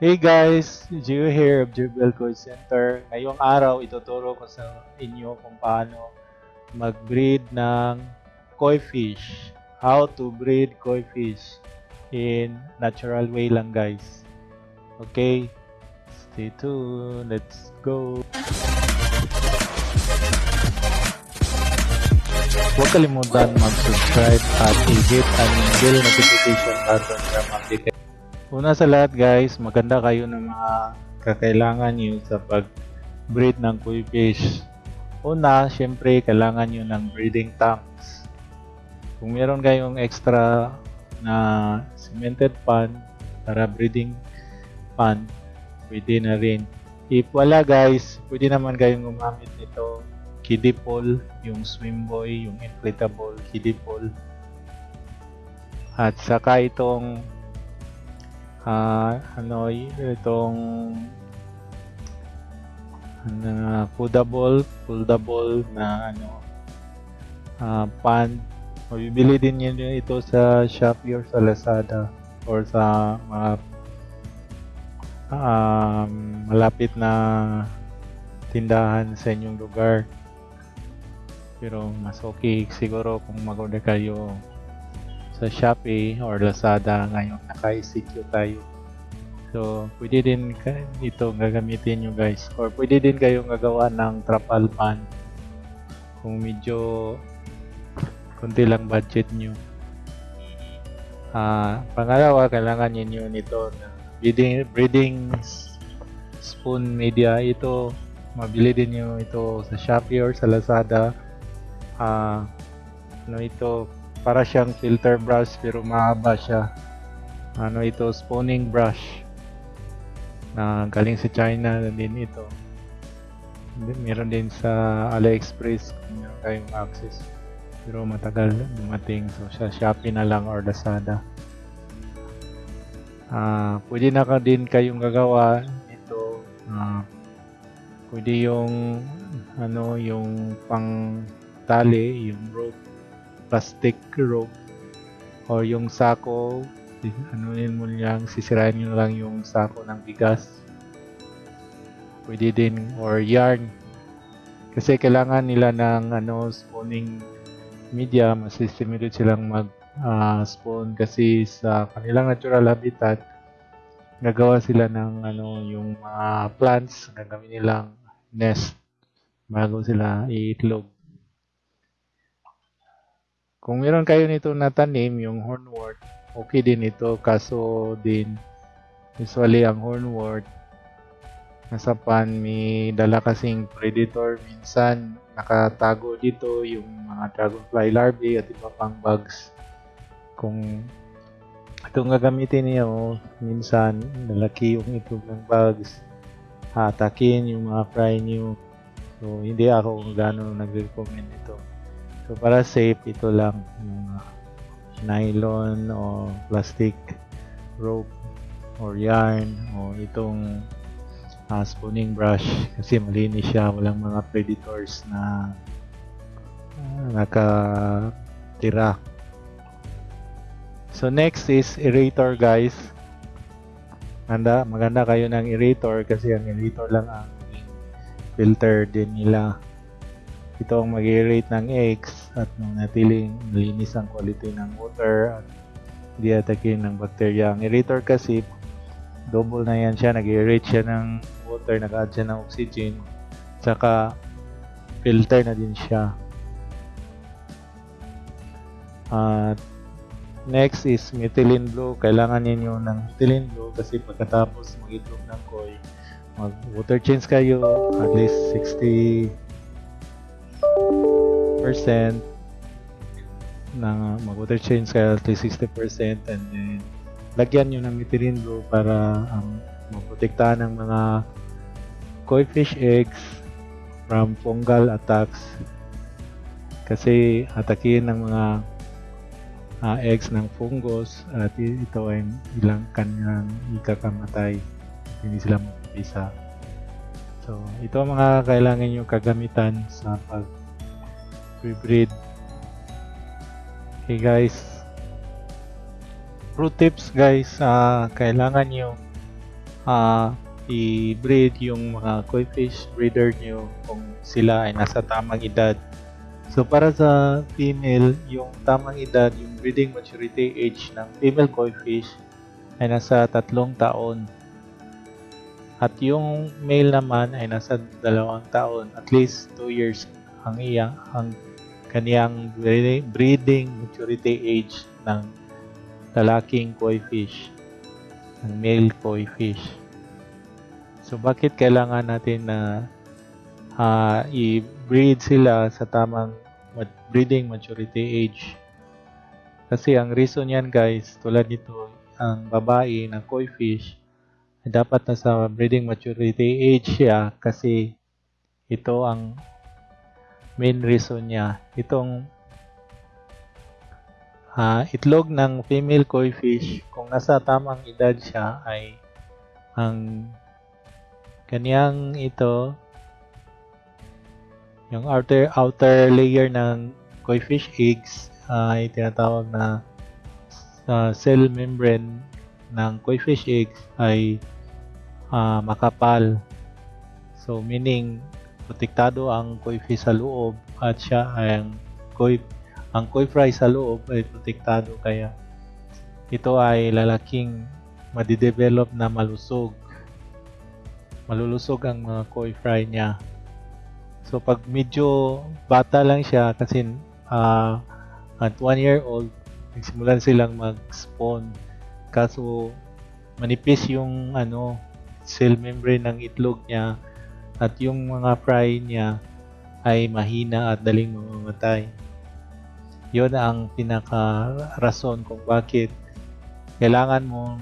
Hey guys, Gio here of Jubel Call Center. Ngayong araw, ituturo ko sa inyo kung paano mag-breed ng koi fish. How to breed koi fish in natural way lang guys. Okay, stay tuned. Let's go. Huwag kalimutan mag-subscribe at i-hit ang bell notification button para mag-detect Una sa lahat guys, maganda kayo ng mga kakailangan nyo sa pag-breed ng koi fish. Una, syempre, kailangan nyo ng breeding tanks. Kung meron kayong extra na cemented pond para breeding pond, pwede na rin. If wala guys, pwede naman kayong gumamit nito kiddie pool, yung swim boy, yung inflatable kiddie pool. At saka itong ah ano itong ano, foldable foldable na ano ah pan o bibili din niyo ito sa Shopee or sa Lazada or sa mga um, malapit na tindahan sa inyong lugar. Pero mas okay siguro kung mag-order kayo sa Shopee or Lazada ngayon naka-ECQ tayo. So, pwede din ito gagamitin nyo guys. Or pwede din kayong gagawa ng trapal pan kung medyo kunti lang budget nyo. Ah, pangalawa, kailangan niyo nito na breeding, breeding spoon media. Ito, mabili din nyo ito sa Shopee or sa Lazada. Ah, ano ito, para siyang filter brush pero mahaba siya. Ano ito? Spooning brush. Na galing sa China din ito. Meron din sa AliExpress kung meron kayong access. Pero matagal dumating. So sa Shopee na lang or Lazada. Ah pwede na ka din kayong gagawa ito ah pwede yung ano yung pang tali yung rope plastic rope. Or yung sako yun mo lang sisirain nyo lang yung sako ng bigas. Pwede din or yarn. Kasi kailangan nila ng ano spawning media. Masistimulate silang mag ah, spawn kasi sa kanilang natural habitat nagawa sila ng ano yung mga plants gagawin nilang nest bago sila iitlog kung meron kayo nito na tanim, yung hornwort, okay din ito. Kaso din, usually ang hornwort, nasa pan, may dala kasing predator. Minsan, nakatago dito yung mga dragonfly larvae at iba pang bugs. Kung itong gagamitin niyo, minsan, nalaki yung itlog ng bugs. Hatakin yung mga fry niyo. So, hindi ako gano'ng nag-recommend ito. So para safe ito lang uh, nylon o plastic rope or yarn o itong uh, spooning brush. Kasi malinis siya walang mga predators na uh, nakatira. So next is aerator guys. Maganda, maganda kayo ng aerator kasi ang aerator lang ang filter din nila. Ito ang mag-aerate ng eggs at manatiling malinis ang quality ng water at hindi atakin ng bakterya. Ang aerator kasi, double na yan siya. Nag-aerate siya ng water, nag-add siya ng oxygen, saka filter na din siya. At next is methylene blue. Kailangan ninyo ng methylene blue kasi pagkatapos mag-itlog ng koi, mag-water change kayo at least 60 na mag-water change kaya at least 60% and then lagyan nyo ng blue para um, maprotektahan ng mga koi fish eggs from fungal attacks. Kasi atakin ng mga uh, eggs ng fungus at ito ay ilang kanyang ikakamatay. Hindi sila mapisa so ito ang mga kailangan nyo kagamitan sa pag breed okay guys pro tips guys uh, kailangan nyo ah i-breed yung mga koi fish breeder nyo kung sila ay nasa tamang edad. So para sa female, yung tamang edad, yung breeding maturity age ng female koi fish ay nasa tatlong taon. At yung male naman ay nasa dalawang taon, at least 2 years ang iyang ang kaniyang breeding, maturity age ng lalaking koi fish, ng male koi fish. So bakit kailangan natin na ah, i-breed sila sa tamang breeding maturity age? Kasi ang reason yan guys, tulad nito, ang babae ng koi fish dapat nasa breeding maturity age siya kasi ito ang main reason niya. Itong ah, itlog ng female koi fish, kung nasa tamang edad siya ay ang Kanyang ito, yung outer, outer layer ng koi fish eggs ay tinatawag na sa cell membrane ng koi fish eggs ay ah, makapal. So meaning protektado ang koi fish sa loob at siya ang koi ang koi fry sa loob ay protektado. Kaya ito ay lalaking madidevelop na malusog. Malulusog ang mga koi fry niya. So pag medyo bata lang siya kasi ah, at 1 year old nagsimulan silang mag-spawn. Kaso manipis yung ano cell membrane ng itlog niya at yung mga fry niya ay mahina at daling mamamatay. Yun ang pinaka rason kung bakit kailangan mo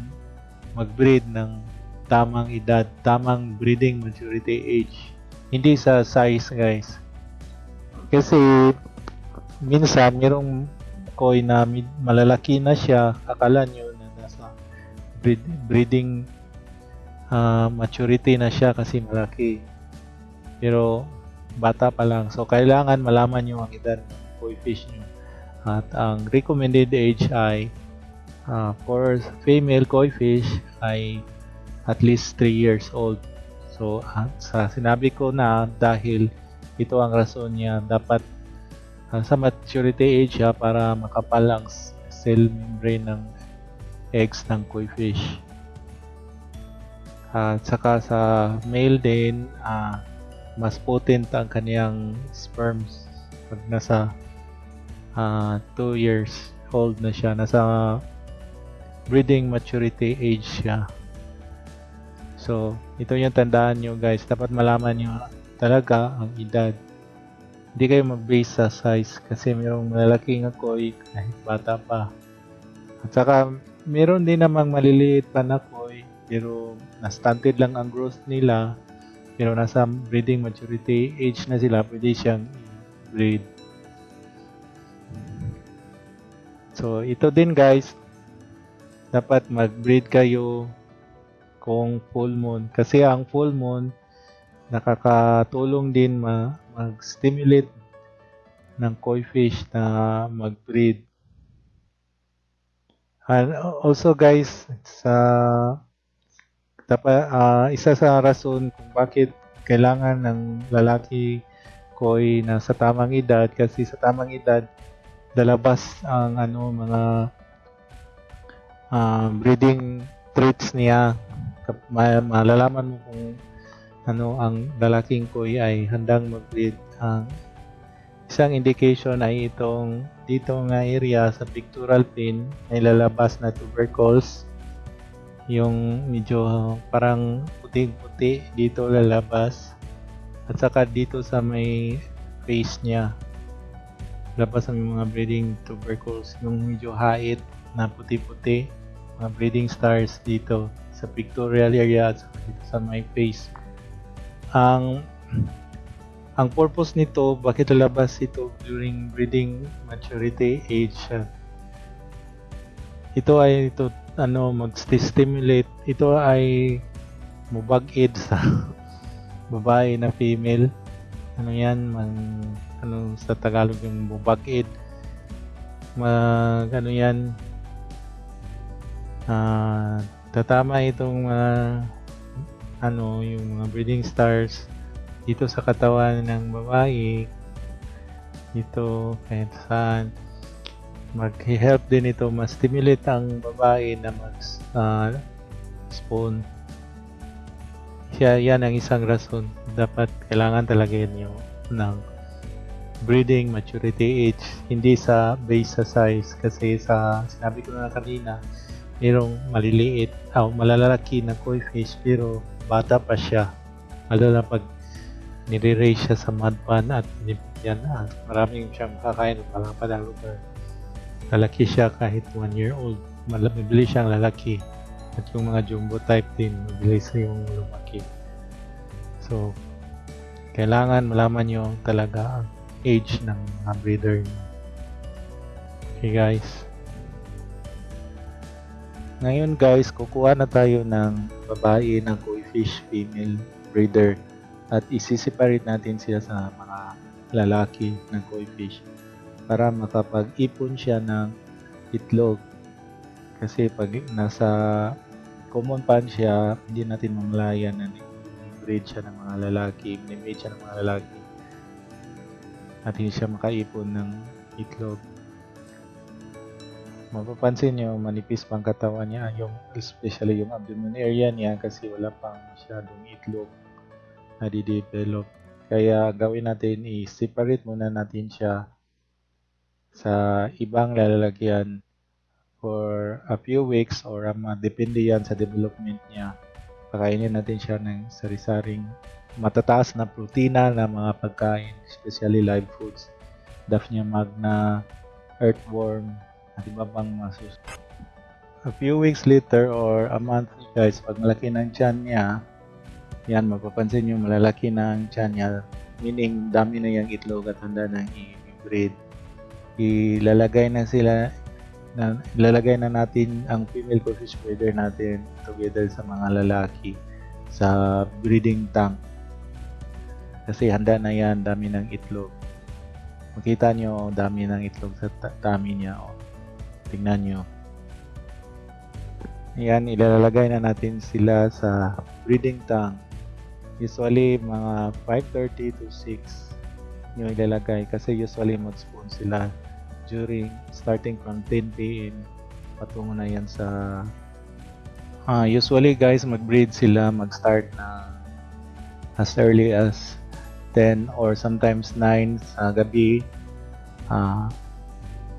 mag-breed ng tamang edad, tamang breeding maturity age. Hindi sa size, guys. Kasi minsan mayroong koi na malalaki na siya, akala nyo na nasa breed, breeding ah, maturity na siya kasi malaki. Pero bata pa lang. So kailangan malaman nyo ang edad ng koi fish nyo. At ang recommended age ay ah, for female koi fish ay at least 3 years old. So, ah, sa sinabi ko na dahil ito ang rason niya, dapat ah, sa maturity age siya para makapal ang cell membrane ng eggs ng koi fish. At saka sa male din, ah, mas potent ang kaniyang sperms pag nasa 2 years old na siya. Nasa breeding maturity age siya. So, ito yung tandaan nyo guys. Dapat malaman nyo talaga ang edad. Hindi kayo mag-base sa size kasi mayroong malalaking koi kahit bata pa. At saka, meron din namang maliliit pa na koi pero na-stunted lang ang growth nila pero nasa breeding maturity age na sila, pwede siyang breed. So, ito din guys, dapat mag-breed kayo kung full moon. Kasi ang full moon, nakakatulong din ma mag-stimulate ng koi fish na mag-breed. And also guys, sa dapat ah, isa sa rason kung bakit kailangan ng lalaki koi na sa tamang edad kasi sa tamang edad lalabas ang ano mga ah, breeding traits niya malalaman mo kung ano ang lalaking koi ay handang mag-breed. Ang isang indication ay itong dito nga area sa pictural fin may lalabas na tubercles yung medyo parang puting-puti dito lalabas at saka dito sa may face niya labas ang mga breeding tubercles yung medyo hait na puti-puti mga breeding stars dito sa pictorial area at saka dito sa my face. Ang ang purpose nito, bakit lalabas ito during breeding maturity age? ito ay ito ano mag-stimulate. Ito ay mubag-id sa babae na female. Ano yan? Man, ano sa Tagalog yung mubag-id. Mag, ano yan? Ah, tatama itong mga ano yung mga breeding stars dito sa katawan ng babae dito kahit saan mag-help din ito ma-stimulate ang babae na mag ah, spawn siya yan ang isang rason. Dapat kailangan talaga yung ng breeding maturity age. Hindi sa base sa size. Kasi sa sinabi ko na kanina merong maliliit o malalaki na koi fish pero bata pa siya. Lalo na pag nire-raise siya sa mud pan at yan na. Maraming siyang kakain parang pa na lugar lalaki siya kahit 1 year old. Mabilis siyang lalaki. At yung mga jumbo type din mabilis yung lumaki. So kailangan malaman nyo talaga ang age ng mga breeder nyo okay guys. Ngayon guys, kukuha na tayo ng babae ng koi fish female breeder. At isi-separate natin siya sa mga lalaki ng koi fish para makapag-ipon siya ng itlog. Kasi pag nasa common pan siya, hindi natin mamalayan na breed siya ng mga lalaki, minimate siya ng mga lalaki at hindi siya makaipon ng itlog mapapansin nyo, manipis pang katawan niya, yung, especially yung abdomen area niya kasi wala pang masyadong itlog na di-develop. Kaya gawin natin, i-separate muna natin siya sa ibang lalagyan for a few weeks or um, depende yan sa development niya. Pakainin natin siya ng sari-saring matataas na protina na mga pagkain, especially live foods. Daphnia magna, earthworm, at iba pang masus. A few weeks later or a month guys, pag malaki ng tiyan niya, yan, mapapansin nyo malalaki ang tiyan niya, meaning dami na yung itlog at handa nang i-breed. Ilalagay na sila, na, ilalagay na natin ang female fish breeder natin together sa mga lalaki sa breeding tank. Kasi handa na yan, dami ng itlog. Makita nyo, dami ng itlog sa tummy niya. Oh. Tingnan nyo. Yan, ilalagay na natin sila sa breeding tank. Usually, mga 5.30 to 6 yung ilalagay kasi usually mag-spawn sila during starting from 10 p.m. patungo na yan sa uh, usually guys mag-breed sila mag-start na as early as 10 or sometimes 9 sa gabi. Uh,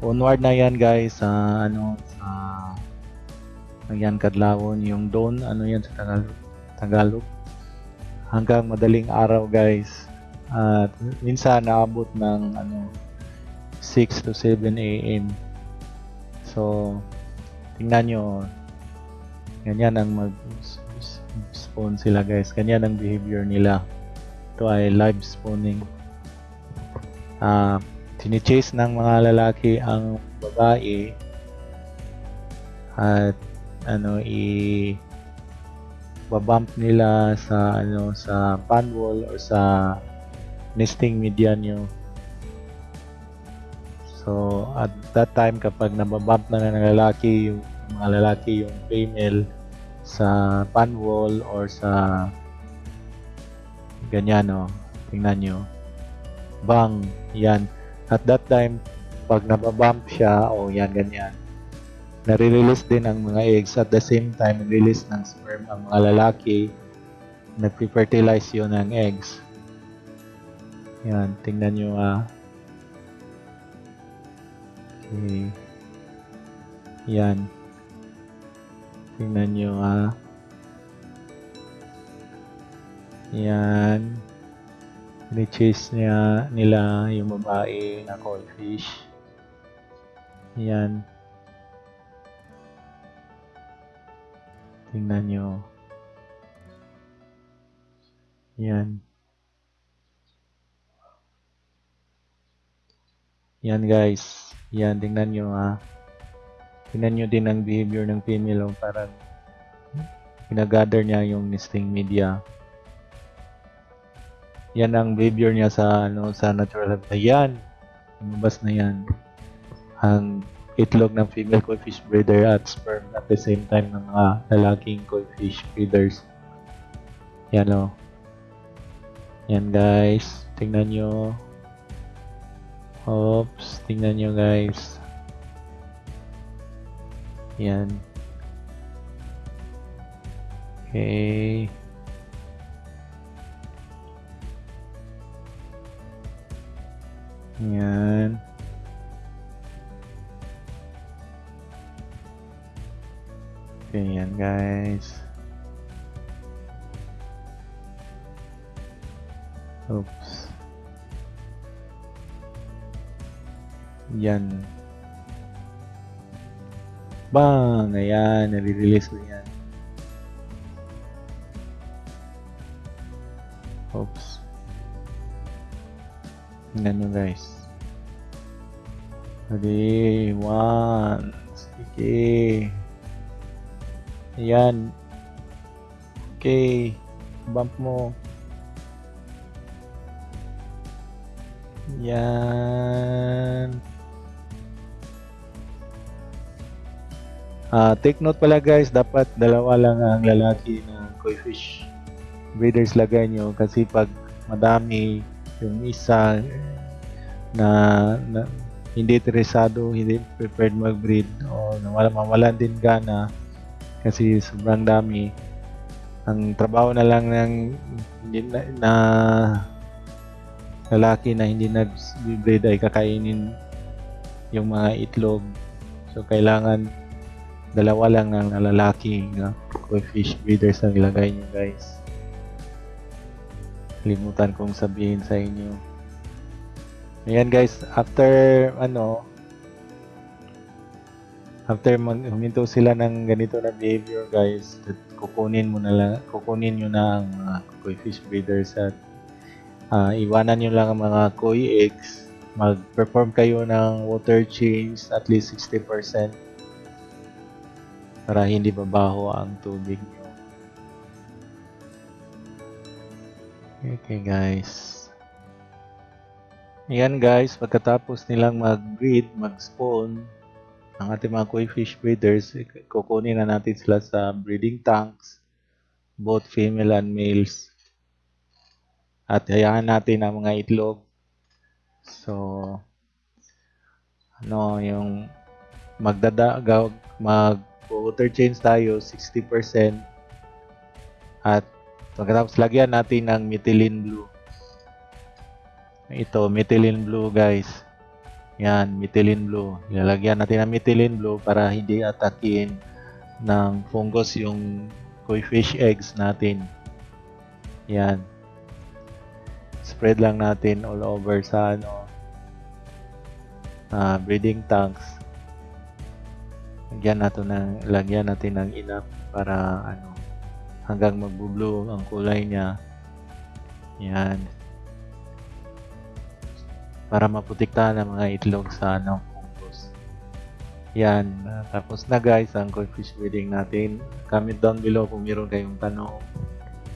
onward na yan guys sa ano sa yan kadlawon yung dawn ano yan sa Tagalog Tagalog. Hanggang madaling araw guys. At minsan naabot ng ano 6 to 7 AM so tingnan nyo ganyan ang mag spawn sila guys. Ganyan ang behavior nila. Ito ay live spawning. Uh, Tinichase ng mga lalaki ang babae. At ano i babump nila sa ano sa pan wall or sa nesting media nyo so at that time kapag nababump na ng lalaki yung mga lalaki yung female sa pan wall or sa ganyan no tingnan nyo bang yan at that time, pag nababump siya, o oh, yan, ganyan, nare-release din ang mga eggs. At the same time, release ng sperm ang mga lalaki. Nagpi-fertilize yun ng eggs. Yan, tingnan nyo ah. Okay. Yan. Tingnan nyo ah. Yan. Ni-chase niya nila yung babae na koi fish. Yan. Tingnan nyo. Yan. Yan guys. Yan, tingnan nyo ha. Tingnan nyo din ang behavior ng female. Oh, parang pinagather niya yung nesting media. Yan ang behavior niya sa ano sa natural habitat. Yan. Lumabas na yan. Ang itlog ng female koi fish breeder at sperm at the same time ng mga lalaking koi fish breeders. Yan o. Yan guys. Tingnan nyo. Oops. Tingnan nyo guys. Yan. Okay. Yan. Okay, yan guys. Oops. Yan. Bang! Ayan, nare-release ko yan. Oops. Nyo guys. Ready, one. Sige. Ayan. Okay. Bump mo. Yan. Ah, take note pala guys, dapat dalawa lang ang lalaki na koi fish. Breeders lagay nyo. Kasi pag madami yung isa na, na hindi interesado, hindi prepared mag-breed o nawala mawalan din gana kasi sobrang dami. Ang trabaho na lang ng hindi na, na lalaki na hindi nag-breed ay kakainin yung mga itlog. So kailangan dalawa lang ang lalaki na koi fish breeders ang ilagay nyo guys. Limutan kong sabihin sa inyo. Ayan guys. After ano after mag huminto sila ng ganito na behavior guys kukunin mo na lang kukunin nyo na ang mga koi fish breeders at uh, iwanan nyo lang ang mga koi eggs. Mag-perform kayo ng water change at least 60% para hindi babaho ang tubig nyo. Okay guys. Ayan guys, pagkatapos nilang mag-breed, mag-spawn, ang ating mga koi fish breeders, kukunin na natin sila sa breeding tanks, both female and males. At hayaan natin ang mga itlog. So, ano, yung magdada, mag water change tayo 60% at pagkatapos lagyan natin ng methylene blue. Ito methylene blue guys. Yan methylene blue. Ilalagyan natin ng methylene blue para hindi atakin ng fungus yung koi fish eggs natin. Yan. Spread lang natin all over sa ano uh, breeding tanks lagyan natin ng lagyan natin ng enough para ano hanggang magbo-blue ang kulay niya. Yan. Para maputikta ng mga itlog sa ano fungus. Yan. Tapos na guys ang koi fish breeding natin. Comment down below kung meron kayong tanong.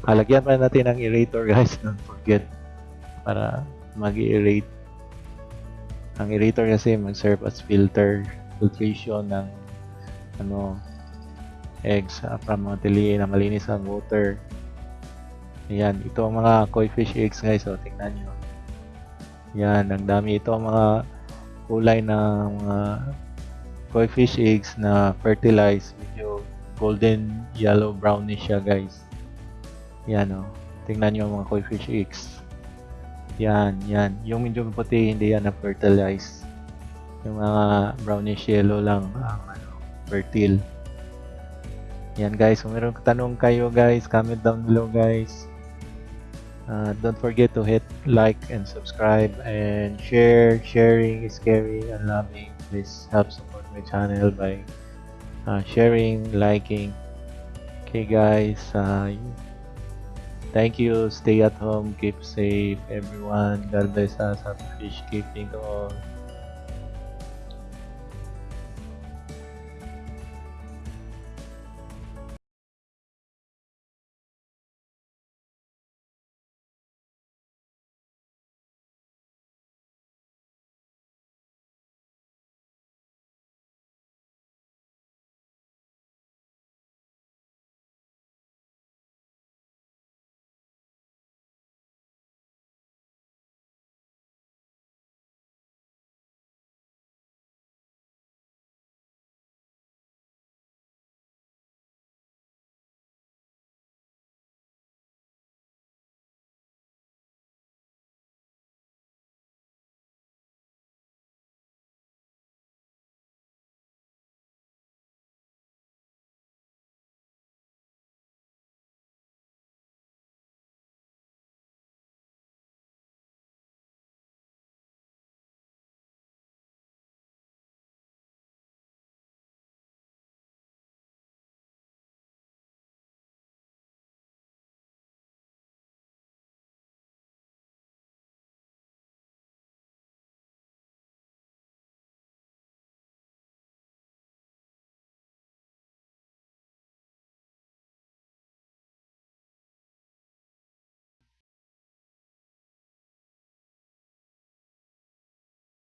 Halagyan pa natin ng aerator guys. Don't forget. Para mag-aerate ang aerator kasi mag-serve as filter filtration ng ano eggs para matiliin na malinis ang water. Ayan ito ang mga koi fish eggs guys. So tingnan nyo. Yan ang dami. Ito ang mga kulay ng mga koi fish eggs na fertilized. Medyo golden yellow brownish siya guys. Yan o. Oh. tingnan nyo ang mga koi fish eggs. Yan yan yung medyo puti hindi yan na fertilized yung mga brownish yellow lang ang fertile. Yan guys, kung meron tanong kayo guys, comment down below guys. Uh, don't forget to hit like and subscribe and share. Sharing is caring and loving. Please help support my channel by uh, sharing, liking. Okay guys, uh, thank you. Stay at home. Keep safe everyone. God bless us. Happy fish keeping all.